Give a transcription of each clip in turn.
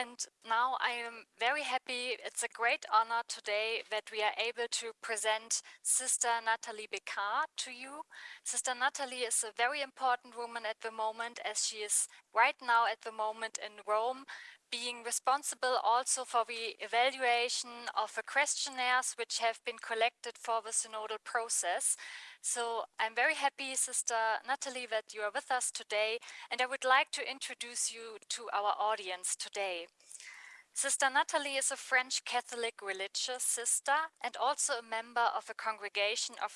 And now I am very happy. It's a great honor today that we are able to present Sister Nathalie Becquart to you. Sister Nathalie is a very important woman at the moment as she is right now at the moment in Rome being responsible also for the evaluation of the questionnaires which have been collected for the synodal process. So I'm very happy, Sister Natalie, that you are with us today, and I would like to introduce you to our audience today. Sister Nathalie is a French Catholic religious sister and also a member of the congregation of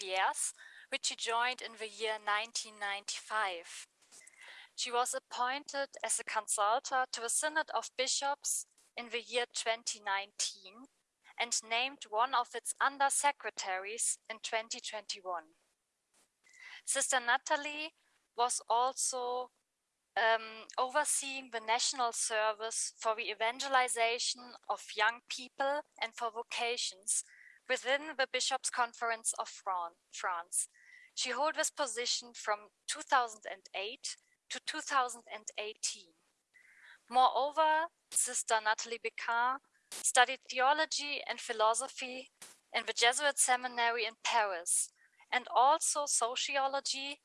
Pierre's, which she joined in the year 1995. She was appointed as a consultor to the Synod of Bishops in the year 2019 and named one of its undersecretaries in 2021. Sister Nathalie was also um, overseeing the national service for the evangelization of young people and for vocations within the Bishops' Conference of France. She held this position from 2008 to 2018. Moreover, Sister Nathalie Becquart studied theology and philosophy in the Jesuit seminary in Paris and also sociology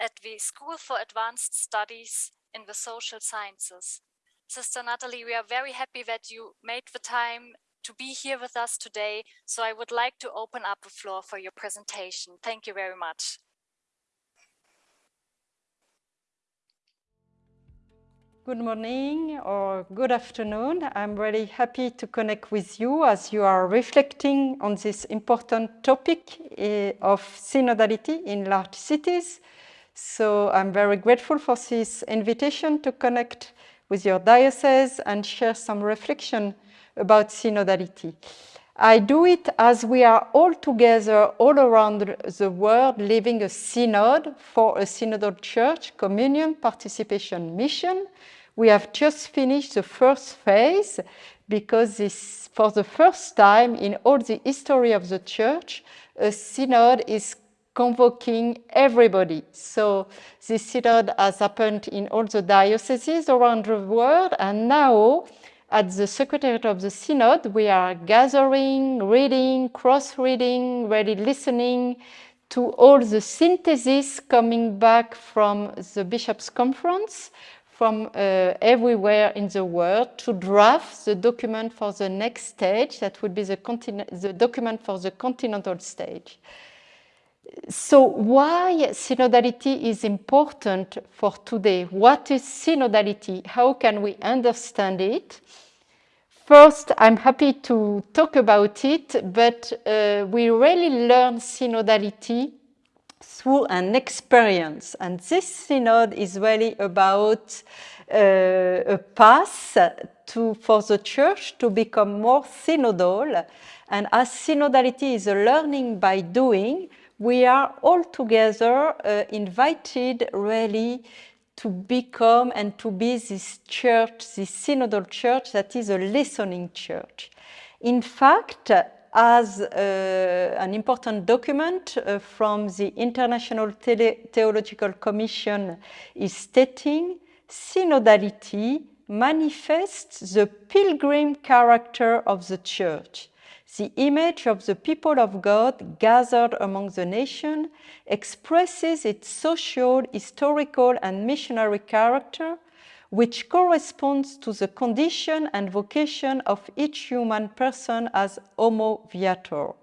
at the School for Advanced Studies in the Social Sciences. Sister Nathalie, we are very happy that you made the time to be here with us today. So I would like to open up the floor for your presentation. Thank you very much. Good morning or good afternoon. I'm really happy to connect with you as you are reflecting on this important topic eh, of synodality in large cities. So I'm very grateful for this invitation to connect with your diocese and share some reflection about synodality. I do it as we are all together all around the world living a synod for a synodal church, communion, participation, mission, we have just finished the first phase because this, for the first time in all the history of the church, a synod is convoking everybody. So this synod has happened in all the dioceses around the world and now at the Secretariat of the Synod, we are gathering, reading, cross-reading, really listening to all the synthesis coming back from the Bishops' Conference, from uh, everywhere in the world to draft the document for the next stage, that would be the, the document for the continental stage. So why synodality is important for today? What is synodality? How can we understand it? First, I'm happy to talk about it, but uh, we really learn synodality through an experience. And this synod is really about uh, a path to, for the church to become more synodal. And as synodality is a learning by doing, we are all together uh, invited really to become and to be this church, this synodal church that is a listening church. In fact, as uh, an important document uh, from the International Tele Theological Commission is stating, synodality manifests the pilgrim character of the church. The image of the people of God gathered among the nation expresses its social, historical and missionary character which corresponds to the condition and vocation of each human person as homo viator.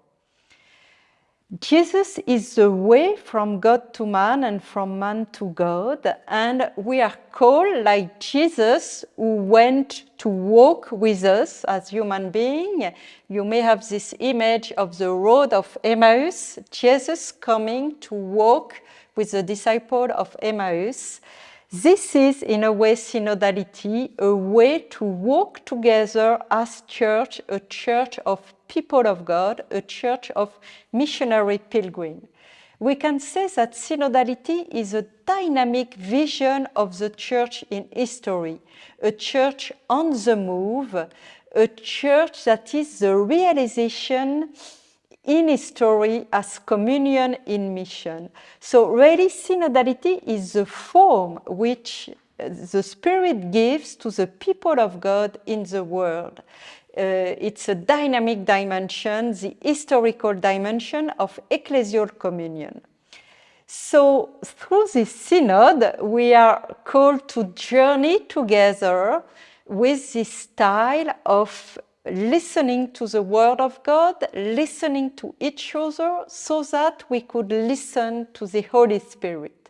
Jesus is the way from God to man and from man to God, and we are called like Jesus who went to walk with us as human being. You may have this image of the road of Emmaus, Jesus coming to walk with the disciple of Emmaus. This is, in a way, synodality, a way to walk together as church, a church of people of God, a church of missionary pilgrim. We can say that synodality is a dynamic vision of the church in history, a church on the move, a church that is the realization in history as communion in mission. So really synodality is the form which the Spirit gives to the people of God in the world. Uh, it's a dynamic dimension, the historical dimension of ecclesial communion. So through this synod, we are called to journey together with this style of listening to the word of God, listening to each other so that we could listen to the Holy Spirit.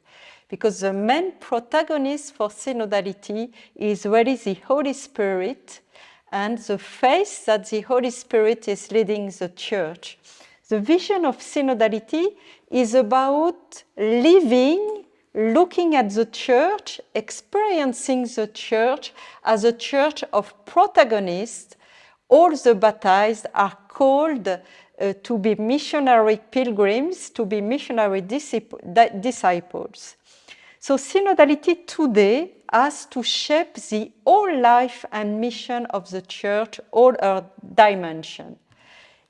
Because the main protagonist for synodality is really the Holy Spirit and the faith that the Holy Spirit is leading the church. The vision of synodality is about living, looking at the church, experiencing the church as a church of protagonists. All the baptized are called uh, to be missionary pilgrims, to be missionary disciples. So synodality today has to shape the whole life and mission of the church, all her dimension.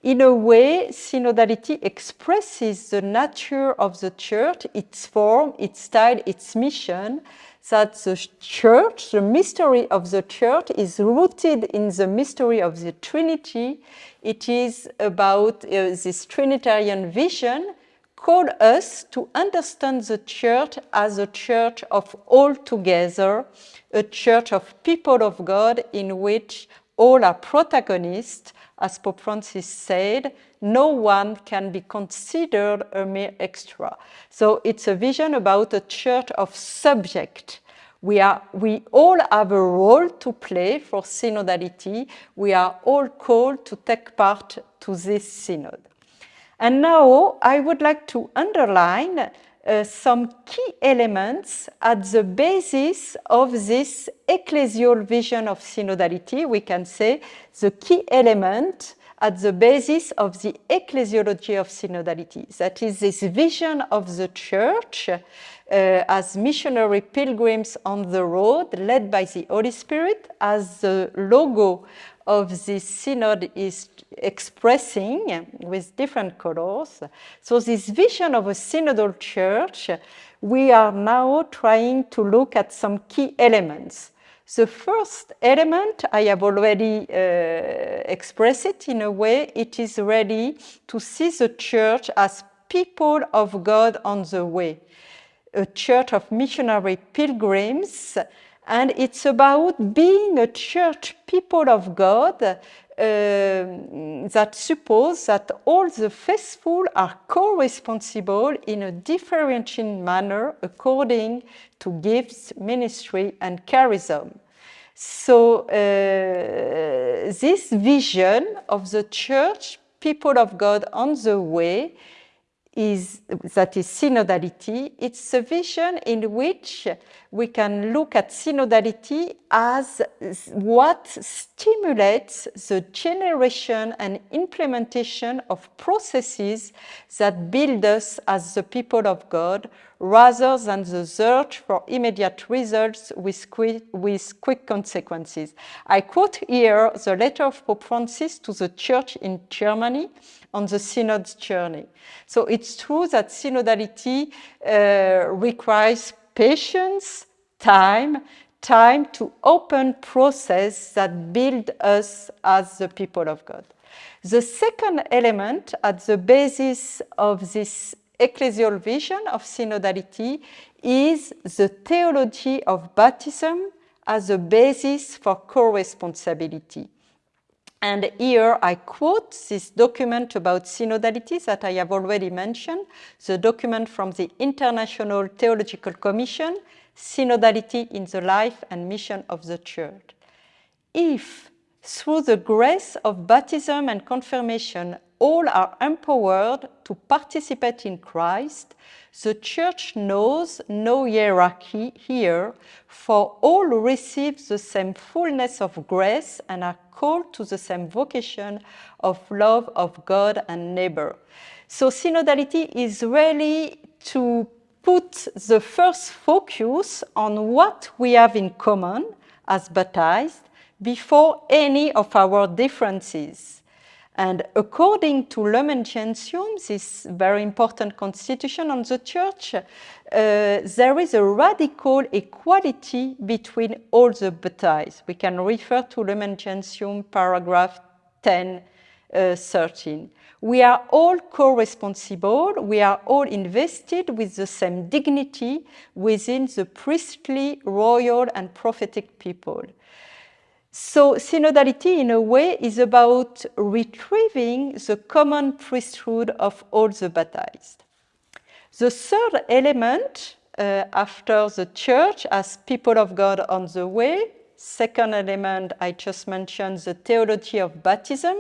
In a way, synodality expresses the nature of the church, its form, its style, its mission, that the church, the mystery of the church is rooted in the mystery of the Trinity. It is about uh, this Trinitarian vision call us to understand the church as a church of all together, a church of people of God in which all are protagonists as Pope Francis said, no one can be considered a mere extra. So it's a vision about a church of subject. We, are, we all have a role to play for synodality. We are all called to take part to this synod. And now I would like to underline uh, some key elements at the basis of this ecclesial vision of synodality. We can say the key element at the basis of the ecclesiology of synodality. That is this vision of the church uh, as missionary pilgrims on the road led by the Holy Spirit as the logo of this synod is expressing with different colors. So this vision of a synodal church, we are now trying to look at some key elements. The first element, I have already uh, expressed it in a way, it is ready to see the church as people of God on the way. A church of missionary pilgrims and it's about being a church people of God uh, that suppose that all the faithful are co-responsible in a differentiating manner according to gifts, ministry, and charism. So uh, this vision of the church, people of God on the way, is that is synodality. It's a vision in which we can look at synodality as what stimulates the generation and implementation of processes that build us as the people of God rather than the search for immediate results with quick, with quick consequences. I quote here the letter of Pope Francis to the church in Germany on the synod's journey. So it's true that synodality uh, requires patience, time, time to open process that build us as the people of God. The second element at the basis of this ecclesial vision of synodality is the theology of baptism as a basis for co-responsibility. And here I quote this document about synodality that I have already mentioned, the document from the International Theological Commission, Synodality in the Life and Mission of the Church. If, through the grace of baptism and confirmation, all are empowered to participate in Christ, the Church knows no hierarchy here, for all receive the same fullness of grace and are called to the same vocation of love of God and neighbor. So synodality is really to put the first focus on what we have in common as baptized before any of our differences. And according to Lumen Gentium, this very important constitution on the church, uh, there is a radical equality between all the baptized. We can refer to Lumen Gentium paragraph 10, uh, 13. We are all co-responsible, we are all invested with the same dignity within the priestly, royal and prophetic people. So synodality, in a way, is about retrieving the common priesthood of all the baptized. The third element, uh, after the church as people of God on the way, second element I just mentioned, the theology of baptism,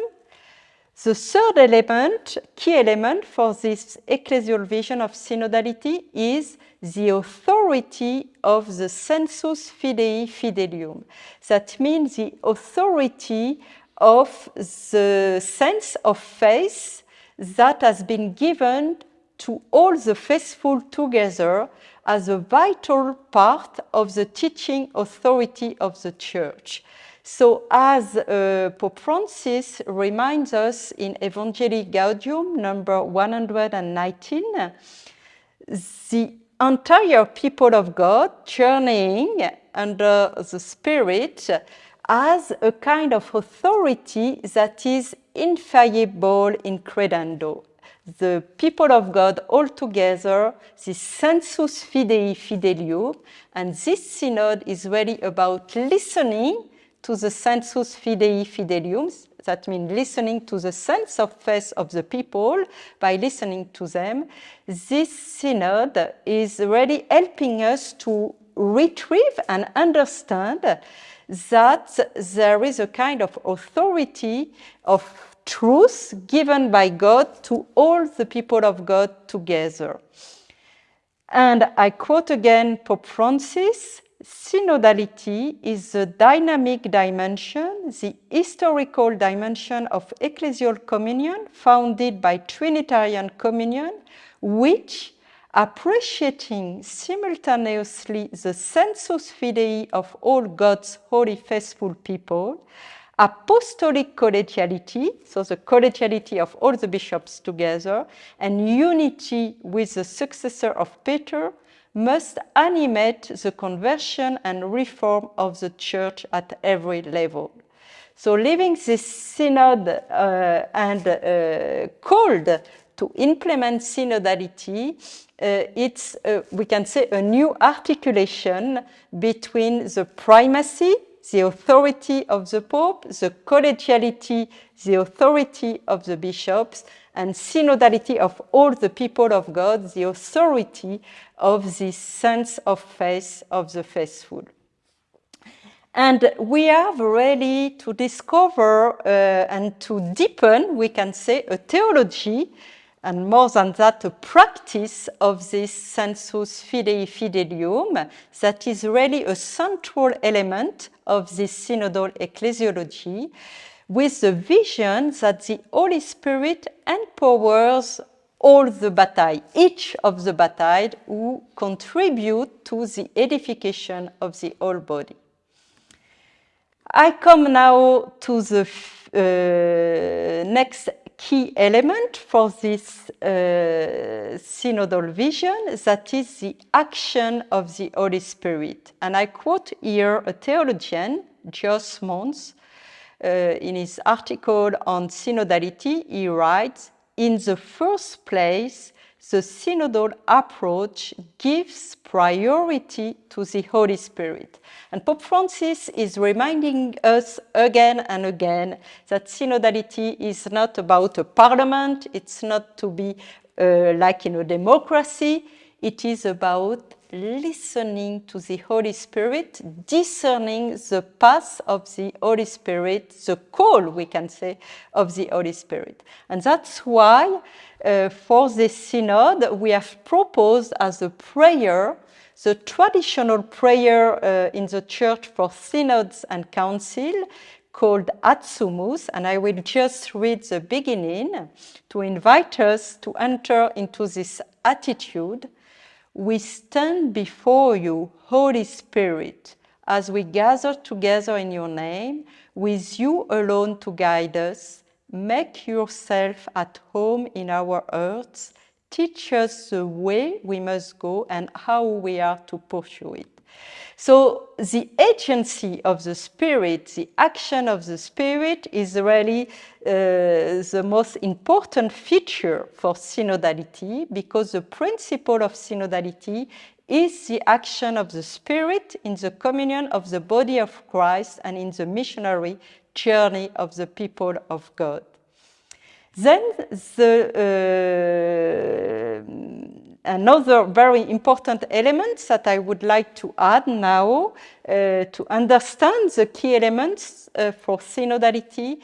the third element, key element for this ecclesial vision of synodality is the authority of the sensus fidei fidelium. That means the authority of the sense of faith that has been given to all the faithful together as a vital part of the teaching authority of the Church. So as uh, Pope Francis reminds us in Evangelii Gaudium number 119, the entire people of God journeying under the Spirit as a kind of authority that is infallible in credendo. The people of God all together, this sensus fidei fidelium, and this synod is really about listening to the sensus fidei fidelium, that means listening to the sense of faith of the people by listening to them. This synod is really helping us to retrieve and understand that there is a kind of authority of truth given by God to all the people of God together. And I quote again Pope Francis, synodality is the dynamic dimension, the historical dimension of ecclesial communion founded by Trinitarian communion, which, appreciating simultaneously the sensus fidei of all God's holy faithful people, apostolic collegiality, so the collegiality of all the bishops together, and unity with the successor of Peter, must animate the conversion and reform of the church at every level. So leaving this synod uh, and uh, called to implement synodality, uh, it's, uh, we can say, a new articulation between the primacy, the authority of the Pope, the collegiality, the authority of the bishops, and synodality of all the people of God, the authority of this sense of faith of the faithful. And we have really to discover uh, and to deepen, we can say, a theology, and more than that, a practice of this sensus fidei fidelium that is really a central element of this synodal ecclesiology with the vision that the Holy Spirit empowers all the baptized, each of the baptized who contribute to the edification of the whole body. I come now to the uh, next key element for this uh, synodal vision, that is the action of the Holy Spirit. And I quote here a theologian, Jos Moons, in his article on synodality, he writes, in the first place, the synodal approach gives priority to the Holy Spirit. And Pope Francis is reminding us again and again that synodality is not about a parliament, it's not to be uh, like in a democracy, it is about listening to the Holy Spirit, discerning the path of the Holy Spirit, the call, we can say, of the Holy Spirit. And that's why uh, for this synod, we have proposed as a prayer the traditional prayer uh, in the church for synods and council called Adsumus, and I will just read the beginning to invite us to enter into this attitude we stand before you, Holy Spirit, as we gather together in your name, with you alone to guide us, make yourself at home in our hearts. teach us the way we must go and how we are to pursue it. So the agency of the Spirit, the action of the Spirit is really uh, the most important feature for synodality because the principle of synodality is the action of the Spirit in the communion of the body of Christ and in the missionary journey of the people of God. Then the, uh, another very important element that I would like to add now uh, to understand the key elements uh, for synodality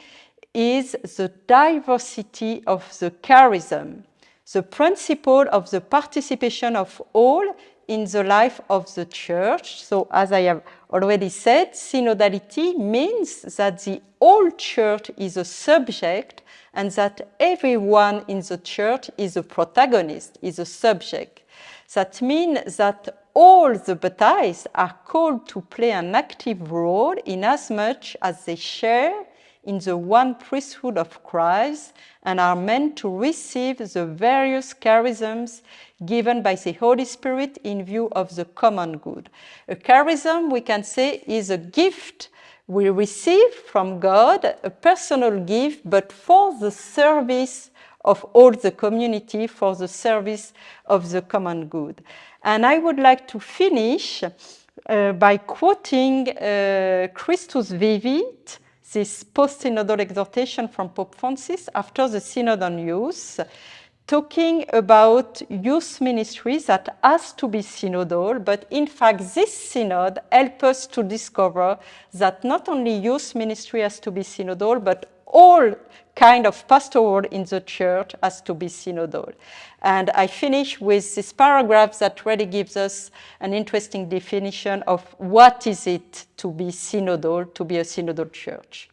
is the diversity of the charism, the principle of the participation of all in the life of the church. So as I have already said, synodality means that the whole church is a subject and that everyone in the church is a protagonist, is a subject. That means that all the baptized are called to play an active role in as much as they share in the one priesthood of Christ and are meant to receive the various charisms given by the Holy Spirit in view of the common good. A charism, we can say, is a gift we receive from God, a personal gift, but for the service of all the community, for the service of the common good. And I would like to finish uh, by quoting uh, Christus Vivit, this post-synodal exhortation from Pope Francis after the Synod on Youth, talking about youth ministries that has to be synodal, but in fact this synod helps us to discover that not only youth ministry has to be synodal, but all kind of pastoral in the church has to be synodal. And I finish with this paragraph that really gives us an interesting definition of what is it to be synodal, to be a synodal church.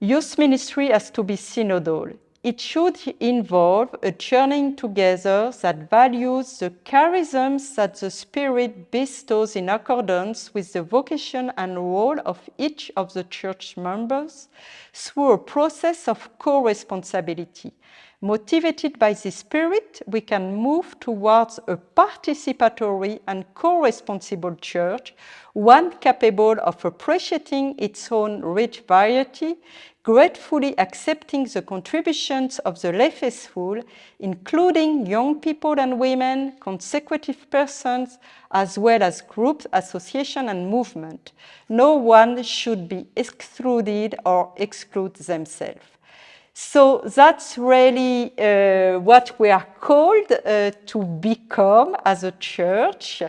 Youth ministry has to be synodal. It should involve a journeying together that values the charisms that the Spirit bestows in accordance with the vocation and role of each of the church members through a process of co-responsibility. Motivated by this Spirit, we can move towards a participatory and co-responsible church, one capable of appreciating its own rich variety, gratefully accepting the contributions of the lay faithful, including young people and women, consecutive persons, as well as groups, association and movement. No one should be excluded or exclude themselves. So that's really uh, what we are called uh, to become as a church.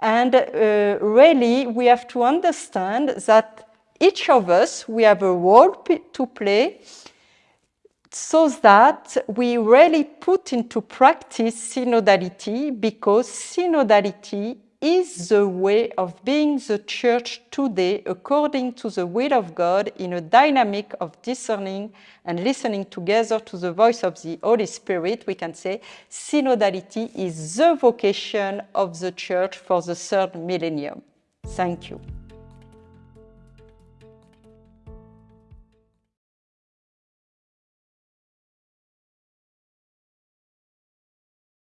And uh, really, we have to understand that each of us, we have a role to play so that we really put into practice synodality because synodality is the way of being the church today according to the will of God in a dynamic of discerning and listening together to the voice of the Holy Spirit. We can say synodality is the vocation of the church for the third millennium. Thank you.